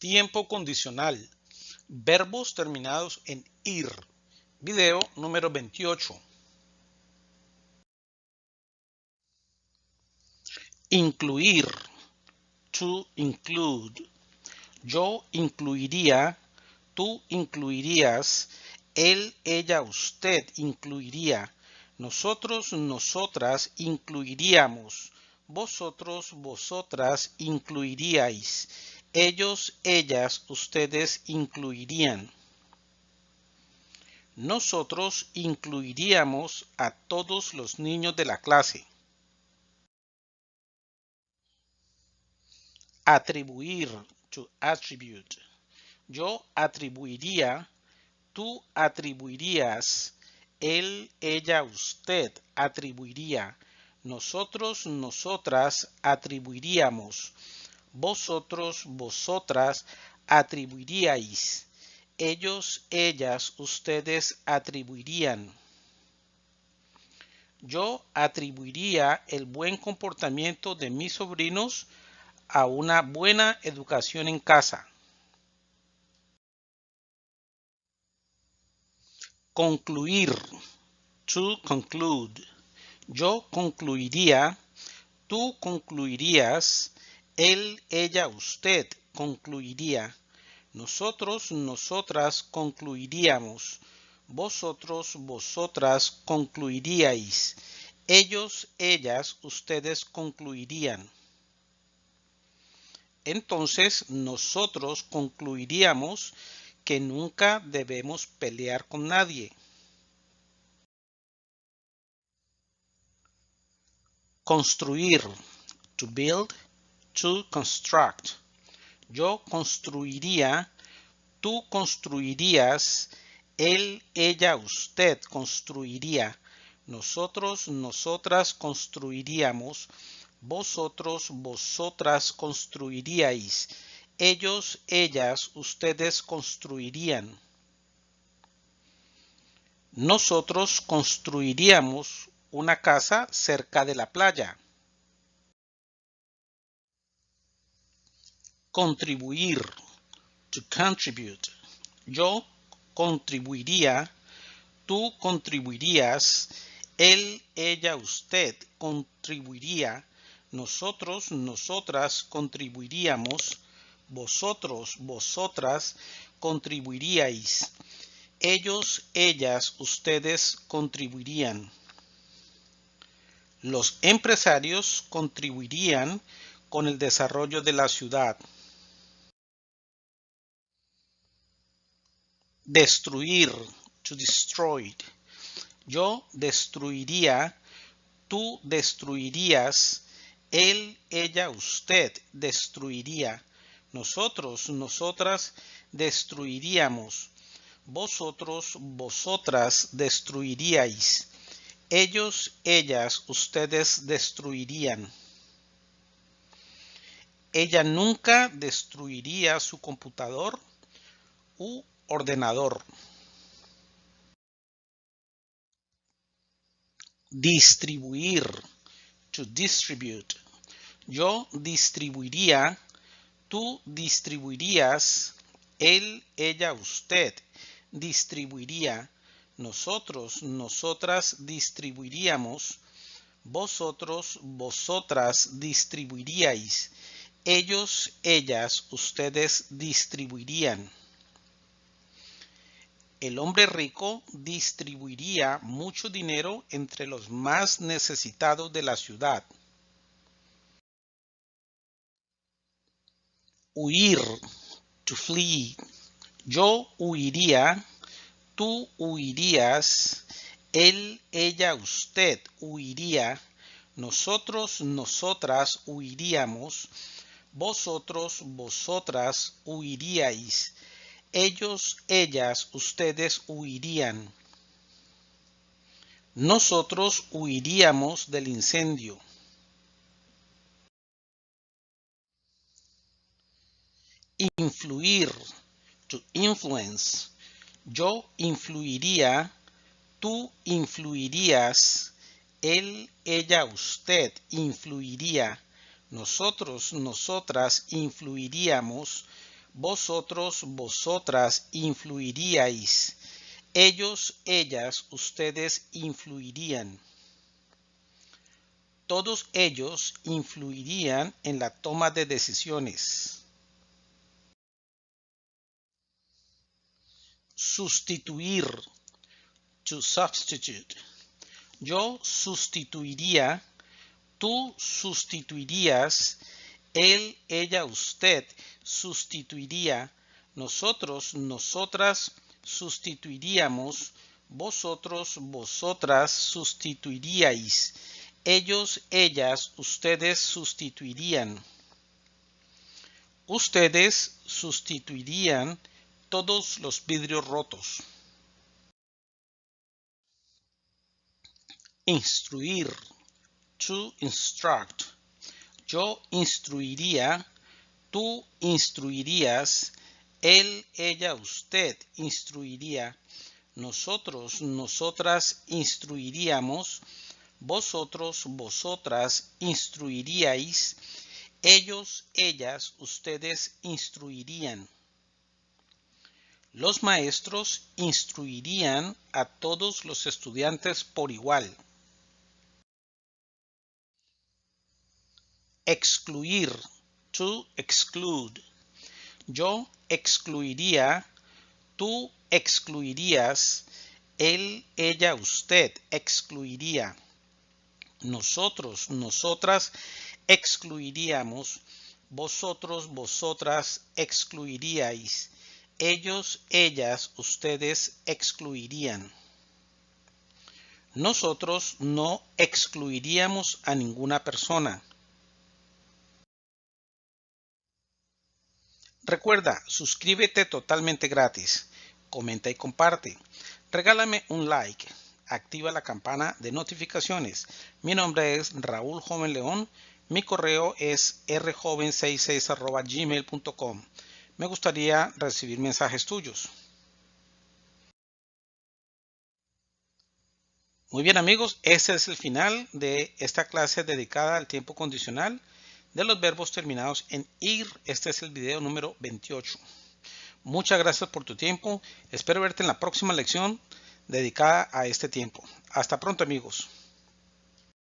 Tiempo condicional. Verbos terminados en ir. Video número 28. Incluir. To include. Yo incluiría. Tú incluirías. Él, ella, usted incluiría. Nosotros, nosotras incluiríamos. Vosotros, vosotras incluiríais ellos, ellas, ustedes incluirían. Nosotros incluiríamos a todos los niños de la clase. Atribuir, to attribute. Yo atribuiría, tú atribuirías, él, ella, usted atribuiría, nosotros, nosotras atribuiríamos vosotros, vosotras atribuiríais. Ellos, ellas, ustedes atribuirían. Yo atribuiría el buen comportamiento de mis sobrinos a una buena educación en casa. Concluir. To conclude. Yo concluiría, tú concluirías, él, ella, usted concluiría. Nosotros, nosotras concluiríamos. Vosotros, vosotras concluiríais. Ellos, ellas, ustedes concluirían. Entonces nosotros concluiríamos que nunca debemos pelear con nadie. Construir. To build construct. Yo construiría, tú construirías, él, ella, usted construiría, nosotros, nosotras construiríamos, vosotros, vosotras construiríais, ellos, ellas, ustedes construirían. Nosotros construiríamos una casa cerca de la playa. Contribuir, to contribute. Yo contribuiría, tú contribuirías, él, ella, usted contribuiría, nosotros, nosotras contribuiríamos, vosotros, vosotras contribuiríais, ellos, ellas, ustedes contribuirían. Los empresarios contribuirían con el desarrollo de la ciudad. Destruir, to destroy. Yo destruiría, tú destruirías, él, ella, usted destruiría, nosotros, nosotras destruiríamos, vosotros, vosotras destruiríais, ellos, ellas, ustedes destruirían. Ella nunca destruiría su computador u ordenador. Distribuir. To distribute. Yo distribuiría. Tú distribuirías. Él, ella, usted distribuiría. Nosotros, nosotras distribuiríamos. Vosotros, vosotras distribuiríais. Ellos, ellas, ustedes distribuirían el hombre rico distribuiría mucho dinero entre los más necesitados de la ciudad. Huir, to flee. Yo huiría, tú huirías, él, ella, usted huiría, nosotros, nosotras huiríamos, vosotros, vosotras huiríais ellos, ellas, ustedes huirían. Nosotros huiríamos del incendio. Influir, to influence. Yo influiría, tú influirías, él, ella, usted influiría, nosotros, nosotras influiríamos, vosotros, vosotras influiríais. Ellos, ellas, ustedes influirían. Todos ellos influirían en la toma de decisiones. Sustituir. To substitute. Yo sustituiría. Tú sustituirías. Él, ella, usted sustituiría. Nosotros, nosotras sustituiríamos, vosotros, vosotras sustituiríais, ellos, ellas, ustedes sustituirían. Ustedes sustituirían todos los vidrios rotos. Instruir. To instruct. Yo instruiría. Tú instruirías él, ella, usted instruiría. Nosotros, nosotras instruiríamos. Vosotros, vosotras instruiríais. Ellos, ellas, ustedes instruirían. Los maestros instruirían a todos los estudiantes por igual. Excluir. To exclude. Yo excluiría, tú excluirías, él, ella, usted excluiría. Nosotros, nosotras excluiríamos. Vosotros, vosotras excluiríais. Ellos, ellas, ustedes excluirían. Nosotros no excluiríamos a ninguna persona. Recuerda, suscríbete totalmente gratis, comenta y comparte. Regálame un like, activa la campana de notificaciones. Mi nombre es Raúl Joven León, mi correo es rjoven66 Me gustaría recibir mensajes tuyos. Muy bien amigos, ese es el final de esta clase dedicada al tiempo condicional de los verbos terminados en ir. Este es el video número 28. Muchas gracias por tu tiempo. Espero verte en la próxima lección dedicada a este tiempo. Hasta pronto amigos.